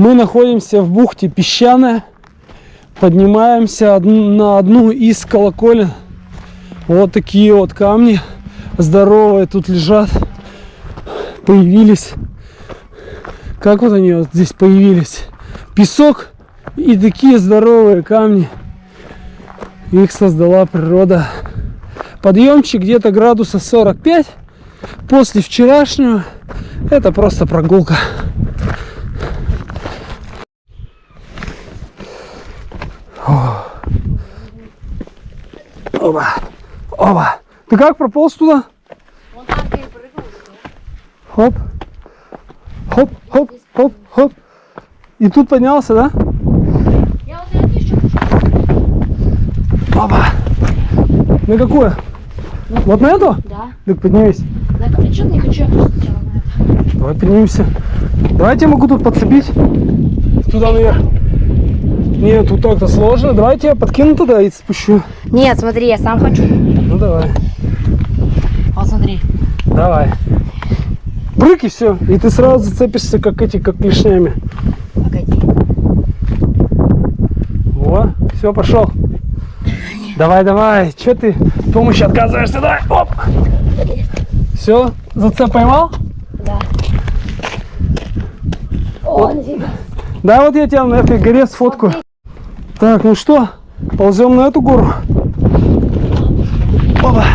Мы находимся в бухте Песчаная. Поднимаемся од- на одну из колоколен. Вот такие вот камни здоровые тут лежат. Появились. Как вот они вот здесь появились? Песок и такие здоровые камни. Их создала природа. Подъемчик где-то градуса 45. После вчерашнего это просто прогулка. Оба. Оба. Ты как прополз туда? Вон там ты прыгнул. Хоп. Хоп, хоп, хоп, хоп. И тут поднялся, да? Я вот это еще Оба. На какое? Вот на эту? Да. Так поднимись. На капючок не хочу, я просто на это. Давай поднимемся. Давайте я могу тут подцепить. Туда наверх. Нет, тут так-то сложно. Давайте я подкину туда и спущу. Нет, смотри, я сам хочу. Ну давай. Вот смотри. Давай. Прыг и все. И ты сразу зацепишься, как эти, как клешнями. Погоди. Во, все, пошел. Давай, давай. Че ты помощи отказываешься? Давай, оп. Все, зацеп поймал? Да. О, нафига. Да, вот я тебя на этой горе сфоткаю. Так, ну что, ползем на эту гору. Опа.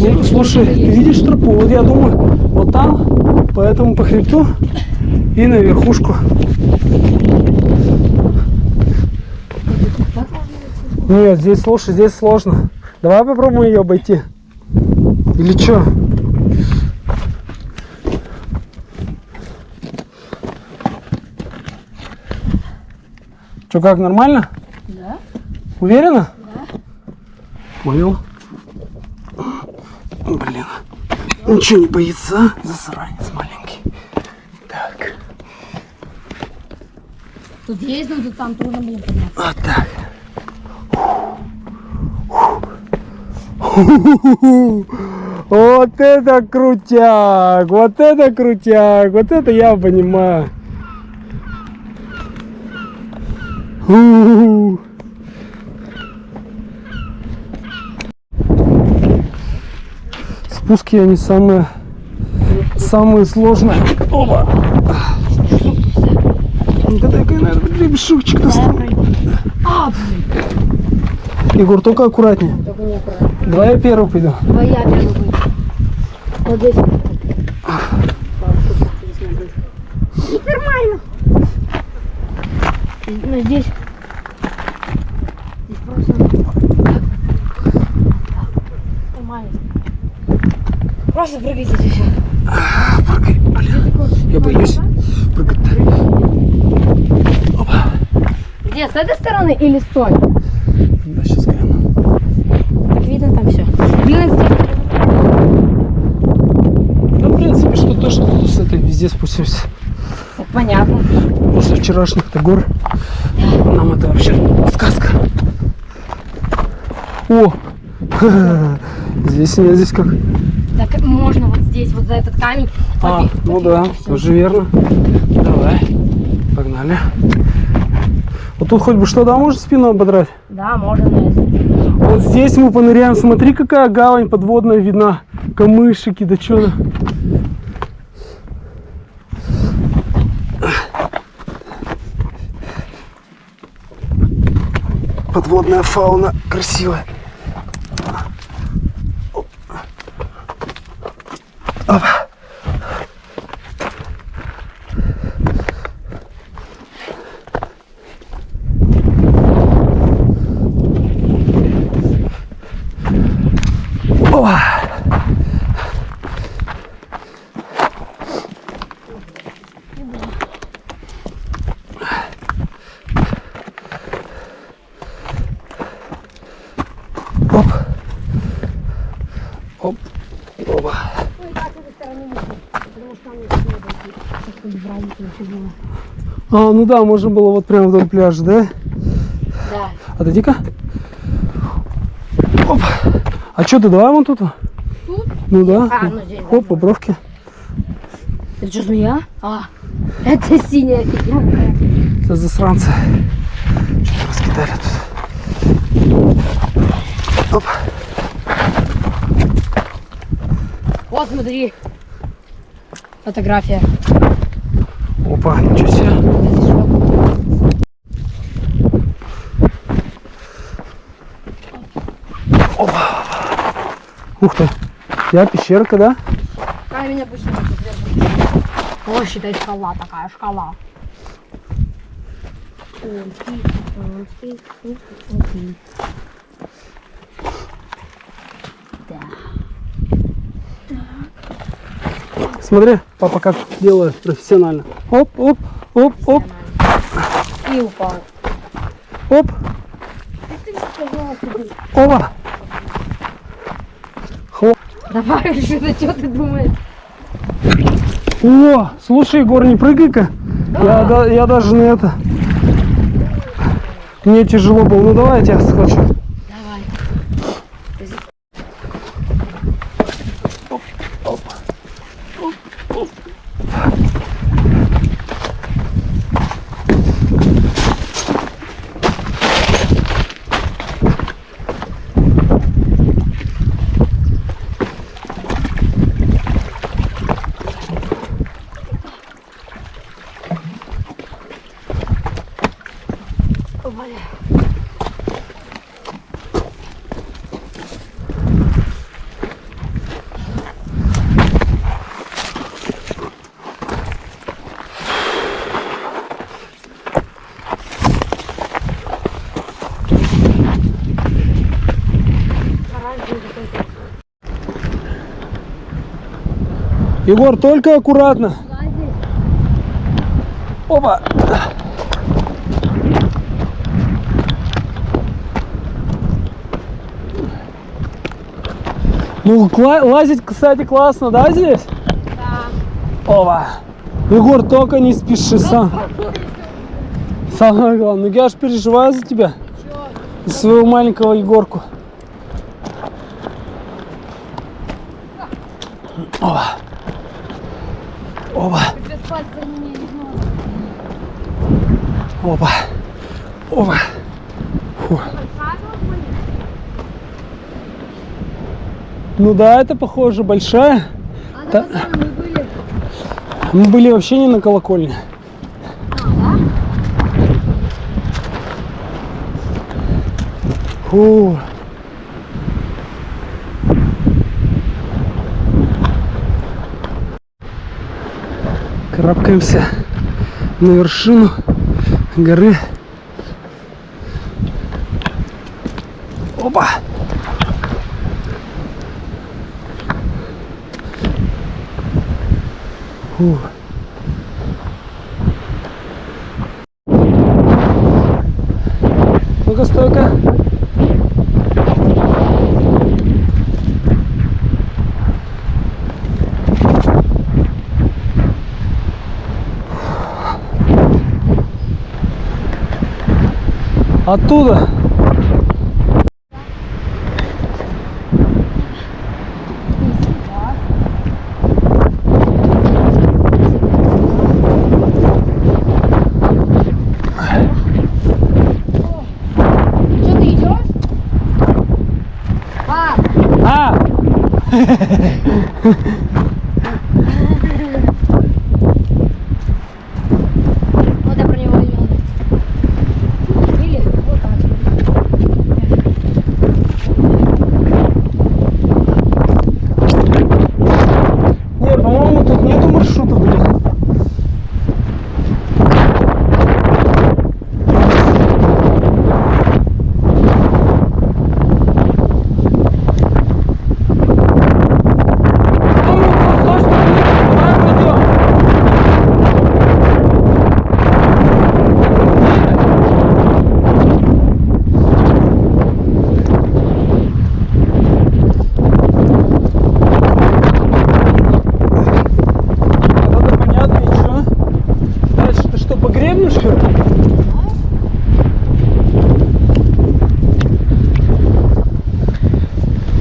Ну, слушай, ты видишь тропу? Вот я думаю, вот там, по этому по хребту и на верхушку. Нет, здесь, слушай, здесь сложно. Давай попробуем ее обойти. Или что? Что, как, нормально? Да? Уверена? Да. Понял. Блин. Ничего не боится? Засранец маленький. Так. Тут есть, но тут там трудно было подняться. Вот так. Вот это крутяк! Вот это крутяк! Вот это я понимаю. У-у-у. Спуски они самые самые сложные. Оба! Ну-ка, дай-ка я, наверное, гребешочек достану. Блин. Егор, только аккуратнее. Давай я первый пойду. Давай я первый буду. Вот. Здесь нормально. Ну, здесь. Здесь просто... Нормально. Просто прыгайте здесь все. Прыгай, блин. Я боюсь прыгать. Опа. Где, с этой стороны или с той? Да, сейчас гляну. Так видно там все. Блин. Да, в принципе, что то, что тут с этой везде спустимся. Понятно. После вчерашних-то гор. Нам это вообще сказка. О! Здесь нет, здесь как. Так можно вот здесь, вот за этот камень. А, попи- ну попить да, всё. тоже верно. Давай. Погнали. Вот тут хоть бы что, да, можно спину ободрать? Да, можно. Вот здесь мы поныряем. Смотри, какая гавань подводная видна. Камышики, да что Подводная фауна красивая. Опа. А, ну да, можно было вот прямо вдоль пляжа, да? Да. Отойди-ка. Оп. А что ты, давай вон тут? Тут? Ну да. А, ну здесь, да. Оп, по бровке. Это что, змея? А, Это синяя фигня. Это засранцы. Что-то раскидали тут. Оп. Вот, смотри. Фотография. Себе. Опа. Ух ты. Я пещерка, да? Камень обычно. О, считай, шкала такая, шкала. Смотри, папа как делает профессионально. Оп, оп, оп, оп, И упал. оп. Опа. Хлоп. Давай, что что ты думаешь? О, слушай, Егор, не прыгай-ка. Я, да- я даже на это. Мне тяжело было. Ну давай я тебя схвачу. Давай. Егор, только аккуратно. Опа. Ну, лазить, кстати, классно, да, здесь? Да. Опа. Егор, только не спеши сам. Самое главное. Ну, я аж переживаю за тебя. За своего маленького Егорку. Опа. Опа. Опа. Опа. Фу. Ну да, это похоже большая. А Да. на мы были? Мы были вообще не на колокольне. Фу. Карабкаемся на вершину горы. Опа! Фу. Оттуда. Что ты идешь? Пап, А! вот я про него имел. Или вот так. Не, по-моему, тут нету маршрута, блин. По-моему, просто стой, стой, давай пойдем. Вот это понятно, и что? Дальше ты что, по гребню, что ли?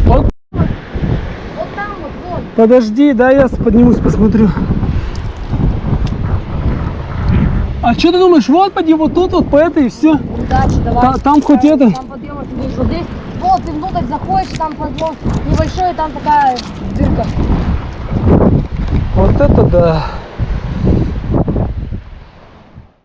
Вот, Вот там вот, вон. Подожди, да, я поднимусь, посмотрю. А что ты думаешь, вот поди вот тут вот по этой и все? Удачи, давай. Та- там хоть Там- это- Там вот здесь, вот здесь. Вот, ты внутрь заходишь, там подъем небольшой, там такая дырка. Вот это да.